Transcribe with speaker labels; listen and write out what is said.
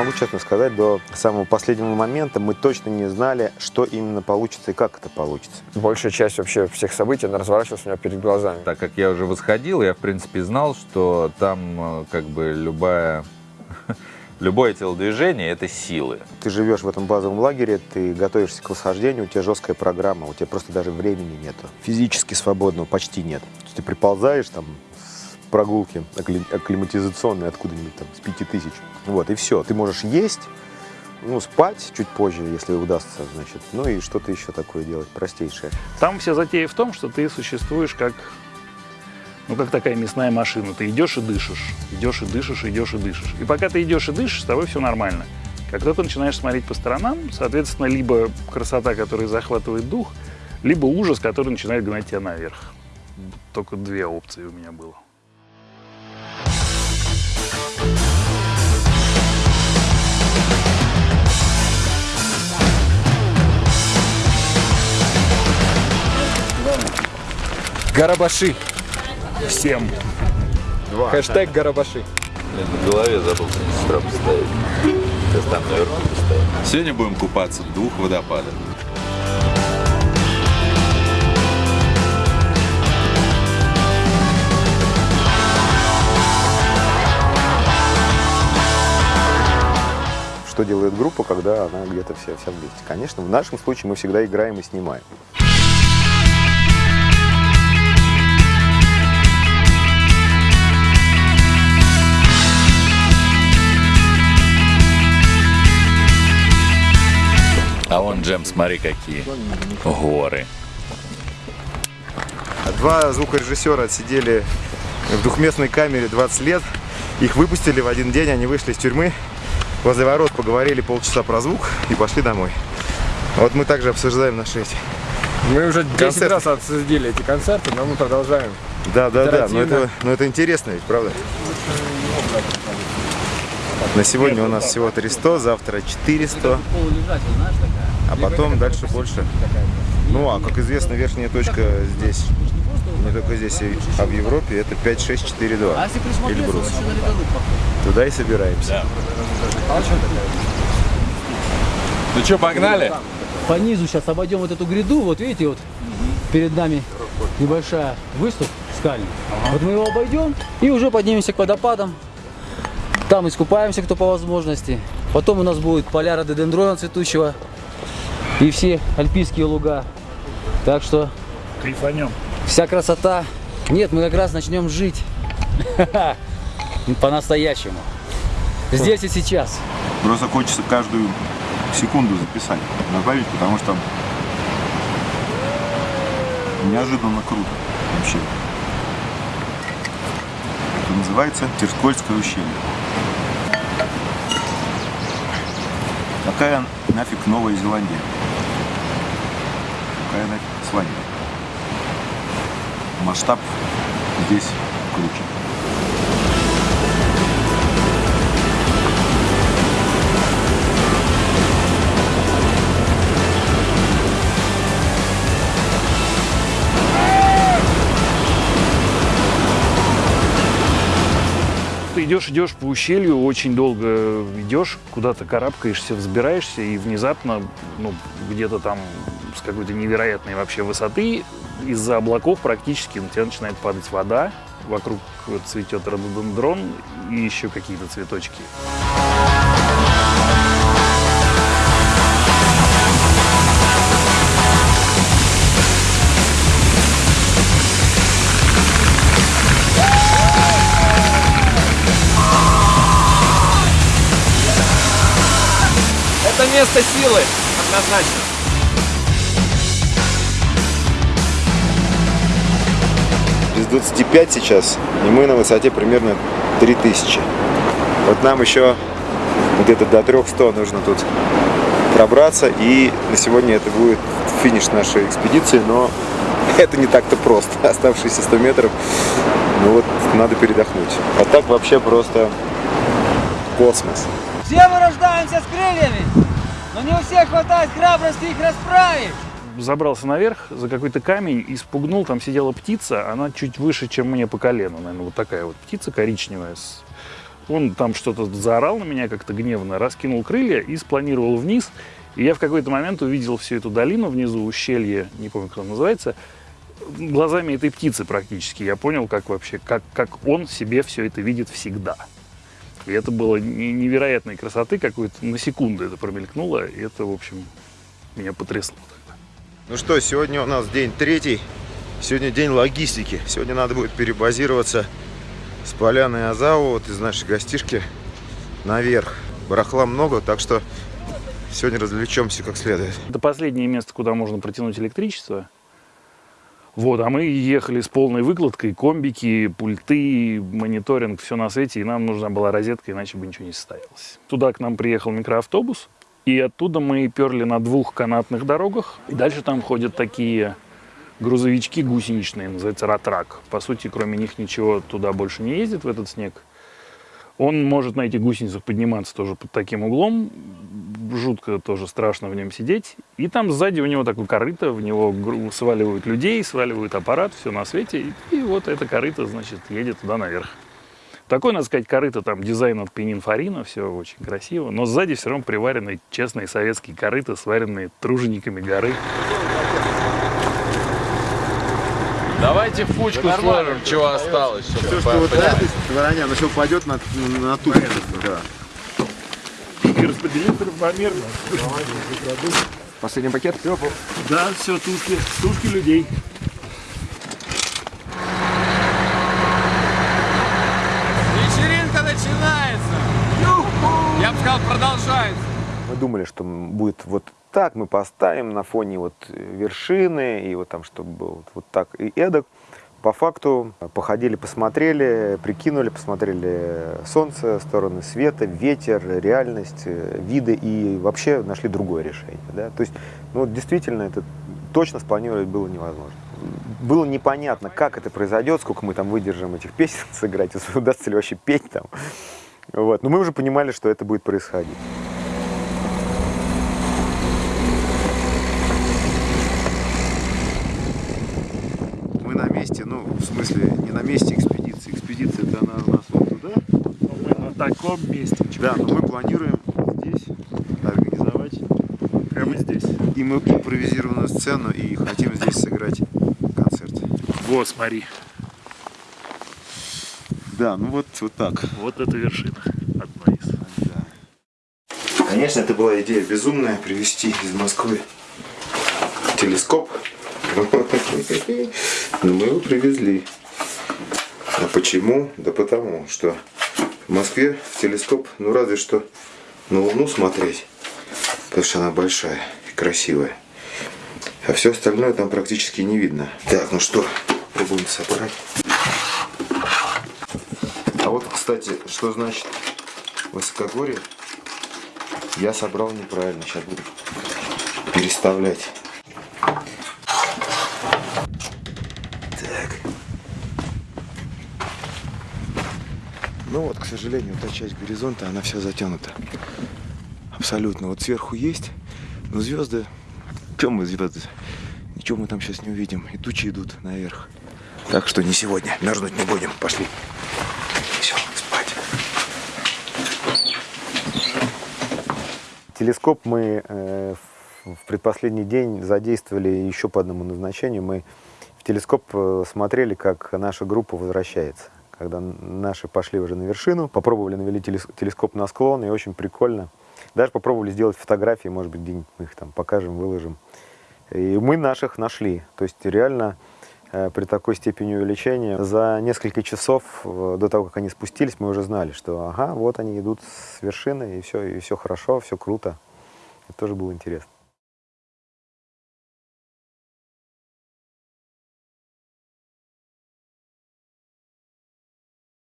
Speaker 1: могу честно сказать, до самого последнего момента мы точно не знали, что именно получится и как это получится.
Speaker 2: Большая часть вообще всех событий, она разворачивалась у меня перед глазами.
Speaker 3: Так как я уже восходил, я, в принципе, знал, что там э, как бы любая... Любое телодвижение – это силы.
Speaker 1: Ты живешь в этом базовом лагере, ты готовишься к восхождению, у тебя жесткая программа, у тебя просто даже времени нету. Физически свободного почти нет. Ты приползаешь там прогулки акклиматизационной откуда-нибудь там с пяти тысяч. Вот, и все. Ты можешь есть, ну, спать чуть позже, если удастся, значит, ну и что-то еще такое делать, простейшее.
Speaker 4: Там вся затея в том, что ты существуешь как, ну, как такая мясная машина. Ты идешь и дышишь, идешь и дышишь, идешь и дышишь. И пока ты идешь и дышишь, с тобой все нормально. Как только начинаешь смотреть по сторонам, соответственно, либо красота, которая захватывает дух, либо ужас, который начинает гнать тебя наверх. Только две опции у меня было.
Speaker 2: Гарабаши.
Speaker 4: Всем.
Speaker 2: Хэштег Гарабаши.
Speaker 3: Блин, на голове забыл сестра поставить. Сейчас там наверху поставить.
Speaker 5: Сегодня будем купаться в двух водопадах.
Speaker 1: Что делает группа, когда она где-то вся, вся вместе? Конечно, в нашем случае мы всегда играем и снимаем.
Speaker 3: Джем, смотри, какие горы.
Speaker 1: Два звукорежиссера отсидели в двухместной камере 20 лет. Их выпустили в один день, они вышли из тюрьмы. Возле ворот поговорили полчаса про звук и пошли домой. Вот мы также обсуждаем наши эти.
Speaker 2: Мы уже 10
Speaker 1: Концерты.
Speaker 2: раз обсудили эти концерты, но мы продолжаем.
Speaker 1: Да, да, да, но это, но это интересно ведь, правда? На сегодня у нас всего 300, завтра 400, а потом дальше больше. Ну, а как известно, верхняя точка здесь, не только здесь, а в Европе, это 5-6-4-2. Эльбрус. Туда и собираемся.
Speaker 3: Ну что, погнали?
Speaker 6: По низу сейчас обойдем вот эту гряду, вот видите, вот перед нами небольшая выступ скальный. Вот мы его обойдем и уже поднимемся к водопадам. Там искупаемся, кто по возможности. Потом у нас будет поля рододендрона цветущего и все альпийские луга. Так что
Speaker 4: Кайфанем.
Speaker 6: вся красота. Нет, мы как раз начнем жить по-настоящему. Здесь и сейчас.
Speaker 5: Просто хочется каждую секунду записать, добавить, потому что неожиданно круто вообще. Это называется Терскольское ущелье. Какая нафиг Новая Зеландия? Какая нафиг Исландия? Масштаб здесь круче.
Speaker 4: Идешь, идешь по ущелью, очень долго идешь, куда-то карабкаешься, взбираешься, и внезапно, ну, где-то там с какой-то невероятной вообще высоты, из-за облаков практически на тебя начинает падать вода, вокруг цветет рододендрон и еще какие-то цветочки.
Speaker 2: Место силы, однозначно.
Speaker 1: Без 25 сейчас, и мы на высоте примерно 3000. Вот нам еще где-то до 300 нужно тут пробраться, и на сегодня это будет финиш нашей экспедиции, но это не так-то просто. Оставшиеся 100 метров, ну вот надо передохнуть. А так вообще просто космос.
Speaker 6: Все мы рождаемся с крыльями, но не у всех хватает храбрости их расправить.
Speaker 4: Забрался наверх за какой-то камень и спугнул, там сидела птица, она чуть выше, чем мне по колено, наверное, вот такая вот птица коричневая Он там что-то заорал на меня как-то гневно, раскинул крылья и спланировал вниз. И я в какой-то момент увидел всю эту долину внизу, ущелье, не помню, как оно называется, глазами этой птицы практически. Я понял, как вообще, как, как он себе все это видит всегда. И это было не- невероятной красоты, какой-то на секунду это промелькнуло. И это, в общем, меня потрясло.
Speaker 1: Ну что, сегодня у нас день третий. Сегодня день логистики. Сегодня надо будет перебазироваться с поляны Азау, вот из нашей гостишки, наверх. Барахла много, так что сегодня развлечемся как следует.
Speaker 4: Это последнее место, куда можно протянуть электричество. Вот, а мы ехали с полной выкладкой, комбики, пульты, мониторинг, все на свете, и нам нужна была розетка, иначе бы ничего не состоялось. Туда к нам приехал микроавтобус, и оттуда мы перли на двух канатных дорогах. И дальше там ходят такие грузовички гусеничные, называется ратрак. По сути, кроме них ничего туда больше не ездит в этот снег. Он может на этих гусеницах подниматься тоже под таким углом. Жутко тоже страшно в нем сидеть. И там сзади у него такое корыто, в него сваливают людей, сваливают аппарат, все на свете. И, и вот это корыто, значит, едет туда наверх. Такой, надо сказать, корыто, там дизайн от Пенинфорина, все очень красиво. Но сзади все равно приварены честные советские корыта, сваренные тружениками горы.
Speaker 2: Давайте в кучку сложим, чего осталось.
Speaker 1: Все, что вот этой стороне, оно все упадет на, на ту. Да.
Speaker 4: И распределиться равномерно.
Speaker 2: Последний пакет.
Speaker 4: Да, все, тушки, тушки людей.
Speaker 2: Вечеринка начинается. Я бы сказал, продолжается.
Speaker 1: Мы думали, что будет вот так, мы поставим на фоне вот вершины, и вот там, чтобы было вот, вот так и эдак. По факту походили, посмотрели, прикинули, посмотрели солнце, стороны света, ветер, реальность, э, виды и вообще нашли другое решение. Да? То есть, ну, действительно, это точно спланировать было невозможно. Было непонятно, как это произойдет, сколько мы там выдержим этих песен сыграть, удастся ли вообще петь там. Вот. Но мы уже понимали, что это будет происходить. Мы на месте, ну, в смысле, не на месте экспедиции. Экспедиция это она у нас вот туда.
Speaker 4: Мы на таком месте.
Speaker 1: Да, но мы планируем здесь организовать
Speaker 4: Прямо здесь.
Speaker 1: и мы импровизированную сцену и хотим здесь сыграть концерт.
Speaker 4: Вот, смотри.
Speaker 1: Да, ну вот, вот так.
Speaker 4: Вот это вершина. Одна из.
Speaker 1: Конечно, это была идея безумная привезти из Москвы телескоп. Но мы его привезли. А почему? Да потому, что в Москве телескоп, ну разве что на Луну смотреть, потому что она большая и красивая. А все остальное там практически не видно. Так, ну что, пробуем собрать. А вот, кстати, что значит высокогорье? Я собрал неправильно, сейчас буду переставлять. Ну вот, к сожалению, та часть горизонта, она вся затянута. Абсолютно. Вот сверху есть, но звезды... Чем мы звезды? Ничего мы там сейчас не увидим. И тучи идут наверх. Так что не сегодня. Мерзнуть не будем. Пошли. Все, спать. Телескоп мы э, в предпоследний день задействовали еще по одному назначению. Мы в телескоп э, смотрели, как наша группа возвращается. Когда наши пошли уже на вершину, попробовали навели телес- телескоп на склон, и очень прикольно. Даже попробовали сделать фотографии, может быть, где-нибудь мы их там покажем, выложим. И мы наших нашли. То есть реально э, при такой степени увеличения за несколько часов э, до того, как они спустились, мы уже знали, что ага, вот они идут с вершины, и все, и все хорошо, все круто. Это тоже было интересно.